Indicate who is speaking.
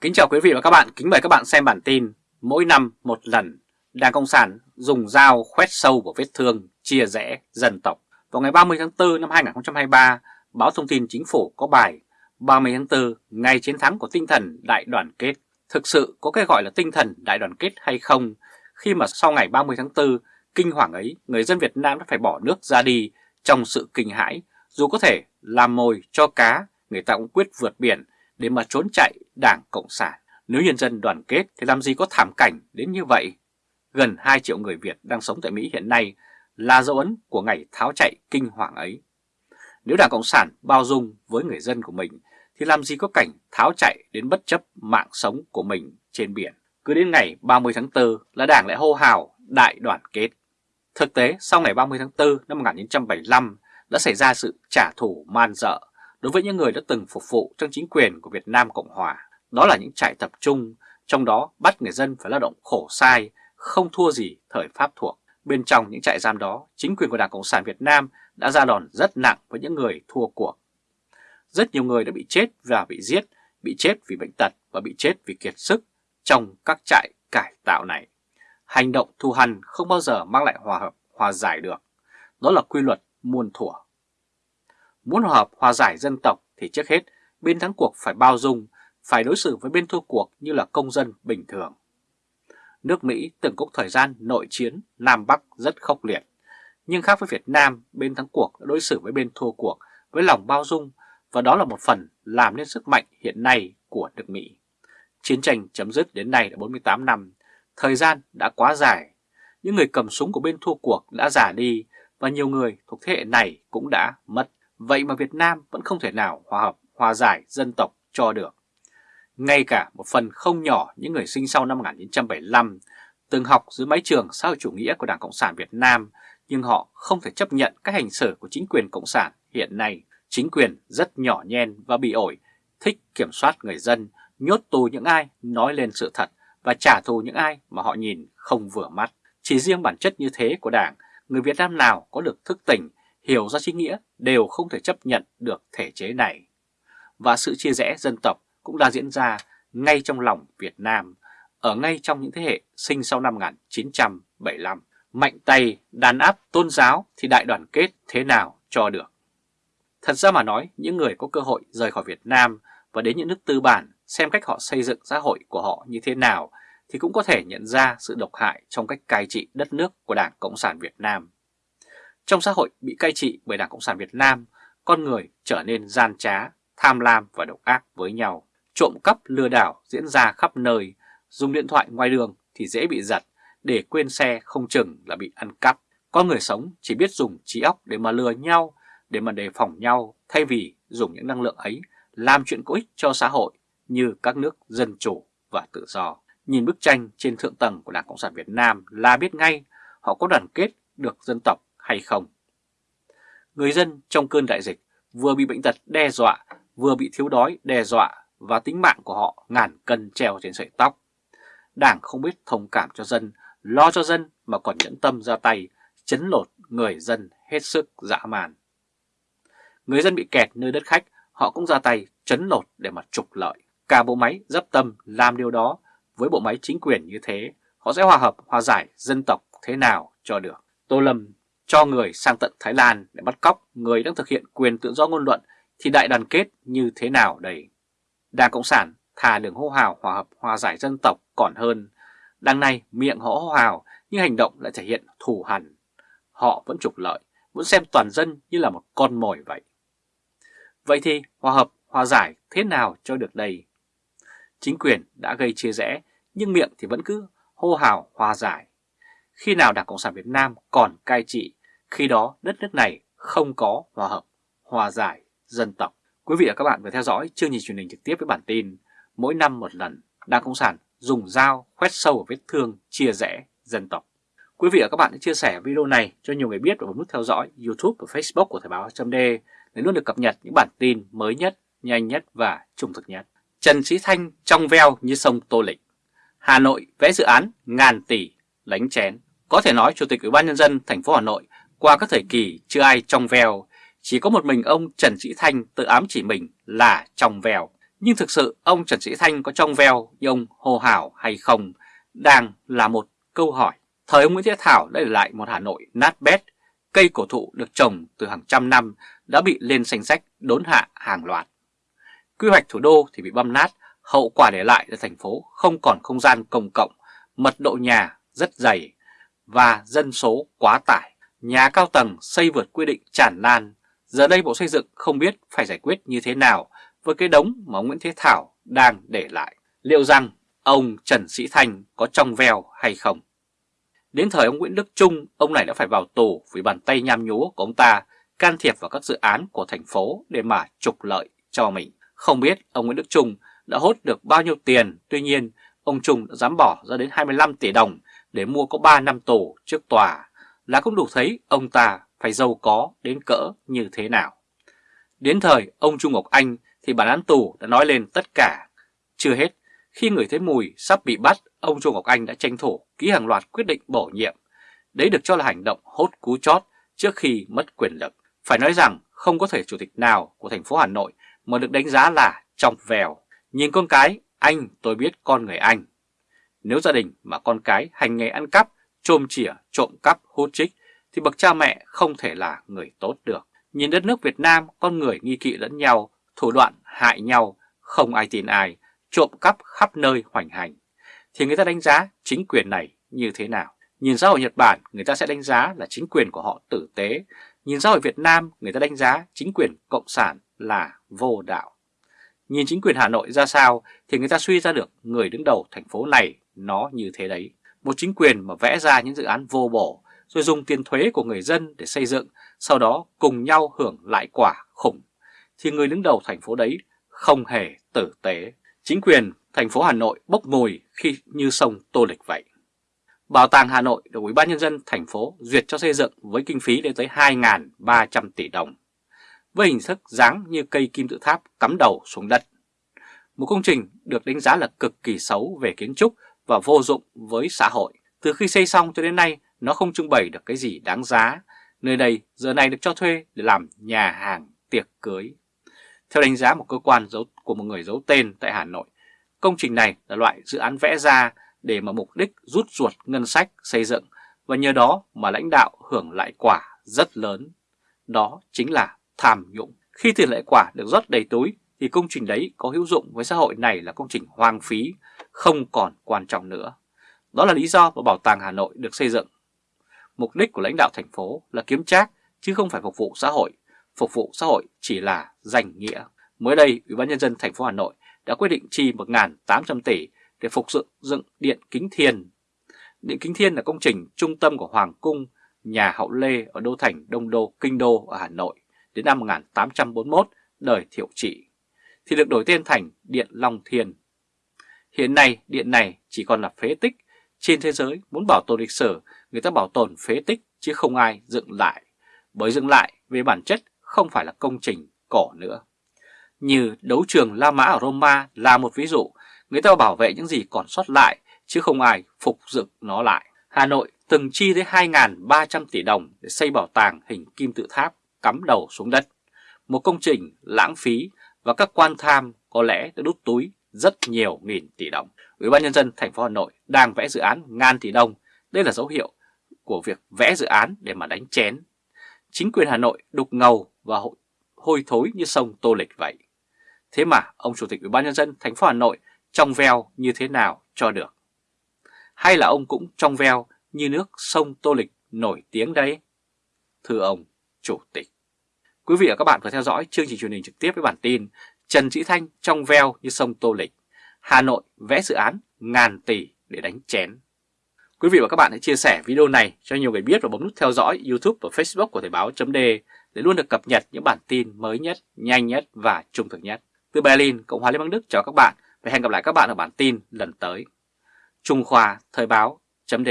Speaker 1: Kính chào quý vị và các bạn, kính mời các bạn xem bản tin Mỗi năm một lần, Đảng Cộng sản dùng dao khoét sâu vào vết thương, chia rẽ dân tộc. Vào ngày 30 tháng 4 năm 2023, báo thông tin chính phủ có bài 30 tháng 4, ngày chiến thắng của tinh thần đại đoàn kết. Thực sự có cái gọi là tinh thần đại đoàn kết hay không? Khi mà sau ngày 30 tháng 4, kinh hoàng ấy, người dân Việt Nam đã phải bỏ nước ra đi trong sự kinh hãi, dù có thể làm mồi cho cá, người ta cũng quyết vượt biển để mà trốn chạy Đảng Cộng sản. Nếu nhân dân đoàn kết thì làm gì có thảm cảnh đến như vậy? Gần 2 triệu người Việt đang sống tại Mỹ hiện nay là dấu ấn của ngày tháo chạy kinh hoàng ấy. Nếu Đảng Cộng sản bao dung với người dân của mình thì làm gì có cảnh tháo chạy đến bất chấp mạng sống của mình trên biển. Cứ đến ngày 30 tháng 4 là Đảng lại hô hào đại đoàn kết. Thực tế, sau ngày 30 tháng 4 năm 1975 đã xảy ra sự trả thù man dợ đối với những người đã từng phục vụ trong chính quyền của Việt Nam Cộng Hòa. Đó là những trại tập trung, trong đó bắt người dân phải lao động khổ sai, không thua gì thời Pháp thuộc. Bên trong những trại giam đó, chính quyền của Đảng Cộng sản Việt Nam đã ra đòn rất nặng với những người thua cuộc. Rất nhiều người đã bị chết và bị giết, bị chết vì bệnh tật và bị chết vì kiệt sức trong các trại cải tạo này. Hành động thù hằn không bao giờ mang lại hòa hợp, hòa giải được. Đó là quy luật muôn thuở. Muốn hòa hợp, hòa giải dân tộc thì trước hết bên thắng cuộc phải bao dung, phải đối xử với bên thua cuộc như là công dân bình thường. Nước Mỹ từng có thời gian nội chiến Nam Bắc rất khốc liệt. Nhưng khác với Việt Nam, bên thắng cuộc đã đối xử với bên thua cuộc với lòng bao dung và đó là một phần làm nên sức mạnh hiện nay của nước Mỹ. Chiến tranh chấm dứt đến nay đã 48 năm, thời gian đã quá dài. Những người cầm súng của bên thua cuộc đã già đi và nhiều người thuộc thế hệ này cũng đã mất. Vậy mà Việt Nam vẫn không thể nào hòa hợp, hòa giải dân tộc cho được. Ngay cả một phần không nhỏ những người sinh sau năm 1975 từng học dưới mái trường xã hội chủ nghĩa của Đảng Cộng sản Việt Nam nhưng họ không thể chấp nhận các hành xử của chính quyền Cộng sản hiện nay. Chính quyền rất nhỏ nhen và bị ổi, thích kiểm soát người dân, nhốt tù những ai nói lên sự thật và trả thù những ai mà họ nhìn không vừa mắt. Chỉ riêng bản chất như thế của Đảng, người Việt Nam nào có được thức tỉnh, hiểu ra chính nghĩa đều không thể chấp nhận được thể chế này. Và sự chia rẽ dân tộc cũng đã diễn ra ngay trong lòng Việt Nam, ở ngay trong những thế hệ sinh sau năm 1975. Mạnh tay, đàn áp tôn giáo thì đại đoàn kết thế nào cho được. Thật ra mà nói, những người có cơ hội rời khỏi Việt Nam và đến những nước tư bản xem cách họ xây dựng xã hội của họ như thế nào thì cũng có thể nhận ra sự độc hại trong cách cai trị đất nước của Đảng Cộng sản Việt Nam. Trong xã hội bị cai trị bởi Đảng Cộng sản Việt Nam, con người trở nên gian trá, tham lam và độc ác với nhau. Trộm cắp lừa đảo diễn ra khắp nơi, dùng điện thoại ngoài đường thì dễ bị giật, để quên xe không chừng là bị ăn cắp. Con người sống chỉ biết dùng trí óc để mà lừa nhau, để mà đề phòng nhau thay vì dùng những năng lượng ấy làm chuyện có ích cho xã hội như các nước dân chủ và tự do. Nhìn bức tranh trên thượng tầng của Đảng Cộng sản Việt Nam là biết ngay họ có đoàn kết được dân tộc hay không. Người dân trong cơn đại dịch vừa bị bệnh tật đe dọa, vừa bị thiếu đói đe dọa và tính mạng của họ ngàn cân treo trên sợi tóc. Đảng không biết thông cảm cho dân, lo cho dân mà còn nhẫn tâm ra tay, chấn lột người dân hết sức dã man. Người dân bị kẹt nơi đất khách, họ cũng ra tay chấn lột để mà trục lợi. Cả bộ máy dấp tâm làm điều đó với bộ máy chính quyền như thế, họ sẽ hòa hợp, hòa giải dân tộc thế nào cho được. Tô Lâm cho người sang tận Thái Lan để bắt cóc người đang thực hiện quyền tự do ngôn luận thì đại đoàn kết như thế nào đây? Đảng Cộng sản thà đường hô hào hòa hợp hòa giải dân tộc còn hơn. Đằng này miệng họ hô hào nhưng hành động lại thể hiện thù hằn. Họ vẫn trục lợi, vẫn xem toàn dân như là một con mồi vậy. Vậy thì hòa hợp hòa giải thế nào cho được đây? Chính quyền đã gây chia rẽ nhưng miệng thì vẫn cứ hô hào hòa giải. Khi nào Đảng Cộng sản Việt Nam còn cai trị, khi đó đất nước này không có hòa hợp, hòa giải, dân tộc. Quý vị và các bạn vừa theo dõi chương trình truyền hình trực tiếp với bản tin Mỗi năm một lần, Đảng Cộng sản dùng dao khoét sâu vào vết thương chia rẽ dân tộc. Quý vị và các bạn hãy chia sẻ video này cho nhiều người biết và bấm nút theo dõi YouTube và Facebook của Thời báo.d để luôn được cập nhật những bản tin mới nhất, nhanh nhất và trung thực nhất. Trần Sĩ Thanh trong veo như sông Tô Lịch. Hà Nội vẽ dự án ngàn tỷ lánh chén. Có thể nói Chủ tịch Ủy ban nhân dân thành phố Hà Nội qua các thời kỳ chưa ai trong veo, chỉ có một mình ông Trần Sĩ Thanh tự ám chỉ mình là trong veo. Nhưng thực sự ông Trần Sĩ Thanh có trong veo như ông Hồ Hảo hay không đang là một câu hỏi. Thời ông Nguyễn Thế Thảo đã để lại một Hà Nội nát bét, cây cổ thụ được trồng từ hàng trăm năm đã bị lên danh sách đốn hạ hàng loạt. Quy hoạch thủ đô thì bị băm nát, hậu quả để lại là thành phố không còn không gian công cộng, mật độ nhà rất dày và dân số quá tải. Nhà cao tầng xây vượt quy định tràn lan. Giờ đây Bộ Xây dựng không biết phải giải quyết như thế nào với cái đống mà ông Nguyễn Thế Thảo đang để lại. Liệu rằng ông Trần Sĩ Thanh có trong veo hay không? Đến thời ông Nguyễn Đức Trung, ông này đã phải vào tù vì bàn tay nham nhúa của ông ta can thiệp vào các dự án của thành phố để mà trục lợi cho mình. Không biết ông Nguyễn Đức Trung đã hốt được bao nhiêu tiền, tuy nhiên ông Trung đã dám bỏ ra đến 25 tỷ đồng để mua có 3 năm tù trước tòa là cũng đủ thấy ông ta phải giàu có đến cỡ như thế nào. Đến thời ông Trung Ngọc Anh thì bản án tù đã nói lên tất cả. Chưa hết, khi người thấy mùi sắp bị bắt, ông Trung Ngọc Anh đã tranh thủ ký hàng loạt quyết định bổ nhiệm. Đấy được cho là hành động hốt cú chót trước khi mất quyền lực. Phải nói rằng không có thể chủ tịch nào của thành phố Hà Nội mà được đánh giá là trong vèo. Nhìn con cái, anh tôi biết con người anh. Nếu gia đình mà con cái hành nghề ăn cắp, trôm chỉa, trộm cắp, hút trích thì bậc cha mẹ không thể là người tốt được. Nhìn đất nước Việt Nam, con người nghi kỵ lẫn nhau, thủ đoạn hại nhau, không ai tin ai, trộm cắp khắp nơi hoành hành. Thì người ta đánh giá chính quyền này như thế nào? Nhìn xã hội Nhật Bản, người ta sẽ đánh giá là chính quyền của họ tử tế. Nhìn xã hội Việt Nam, người ta đánh giá chính quyền Cộng sản là vô đạo. Nhìn chính quyền Hà Nội ra sao thì người ta suy ra được người đứng đầu thành phố này nó như thế đấy. Một chính quyền mà vẽ ra những dự án vô bổ rồi dùng tiền thuế của người dân để xây dựng, sau đó cùng nhau hưởng lại quả khủng, thì người đứng đầu thành phố đấy không hề tử tế. Chính quyền thành phố Hà Nội bốc mùi khi như sông Tô Lịch vậy. Bảo tàng Hà Nội được Ủy ban nhân dân thành phố duyệt cho xây dựng với kinh phí lên tới 2.300 tỷ đồng, với hình thức dáng như cây kim tự tháp cắm đầu xuống đất. Một công trình được đánh giá là cực kỳ xấu về kiến trúc và vô dụng với xã hội. Từ khi xây xong cho đến nay, nó không trưng bày được cái gì đáng giá. Nơi đây giờ này được cho thuê để làm nhà hàng tiệc cưới. Theo đánh giá một cơ quan giấu, của một người giấu tên tại Hà Nội, công trình này là loại dự án vẽ ra để mà mục đích rút ruột ngân sách xây dựng và nhờ đó mà lãnh đạo hưởng lại quả rất lớn. Đó chính là tham nhũng. Khi tiền lại quả được rót đầy túi thì công trình đấy có hữu dụng với xã hội này là công trình hoang phí, không còn quan trọng nữa. Đó là lý do mà Bảo tàng Hà Nội được xây dựng. Mục đích của lãnh đạo thành phố là kiếm trác chứ không phải phục vụ xã hội. Phục vụ xã hội chỉ là danh nghĩa. Mới đây, Ủy ban nhân dân thành phố Hà Nội đã quyết định chi 1.800 tỷ để phục dựng dựng Điện Kính Thiên. Điện Kính Thiên là công trình trung tâm của Hoàng cung, nhà Hậu Lê ở đô thành Đông Đô, Kinh Đô ở Hà Nội đến năm 1841, đời Thiệu Trị, thì được đổi tên thành Điện Long Thiên. Hiện nay, điện này chỉ còn là phế tích. Trên thế giới, muốn bảo tồn lịch sử, người ta bảo tồn phế tích chứ không ai dựng lại. Bởi dựng lại, về bản chất, không phải là công trình cổ nữa. Như đấu trường La Mã ở Roma là một ví dụ, người ta bảo vệ những gì còn sót lại, chứ không ai phục dựng nó lại. Hà Nội từng chi tới 2.300 tỷ đồng để xây bảo tàng hình kim tự tháp cắm đầu xuống đất. Một công trình lãng phí và các quan tham có lẽ đã đút túi rất nhiều nghìn tỷ đồng. Ủy ban nhân dân thành phố Hà Nội đang vẽ dự án ngàn tỷ đồng. Đây là dấu hiệu của việc vẽ dự án để mà đánh chén. Chính quyền Hà Nội đục ngầu và hôi thối như sông Tô Lịch vậy. Thế mà ông Chủ tịch Ủy ban nhân dân thành phố Hà Nội trong veo như thế nào cho được? Hay là ông cũng trong veo như nước sông Tô Lịch nổi tiếng đấy? Thưa ông Chủ tịch. Quý vị và các bạn vừa theo dõi chương trình truyền hình trực tiếp với bản tin Trần Sĩ Thanh trong veo như sông Tô Lịch, Hà Nội vẽ dự án ngàn tỷ để đánh chén. Quý vị và các bạn hãy chia sẻ video này cho nhiều người biết và bấm nút theo dõi YouTube và Facebook của Thời Báo .d để luôn được cập nhật những bản tin mới nhất, nhanh nhất và trung thực nhất. Từ Berlin, Cộng hòa Liên bang Đức chào các bạn và hẹn gặp lại các bạn ở bản tin lần tới. Trung Khoa Thời Báo .d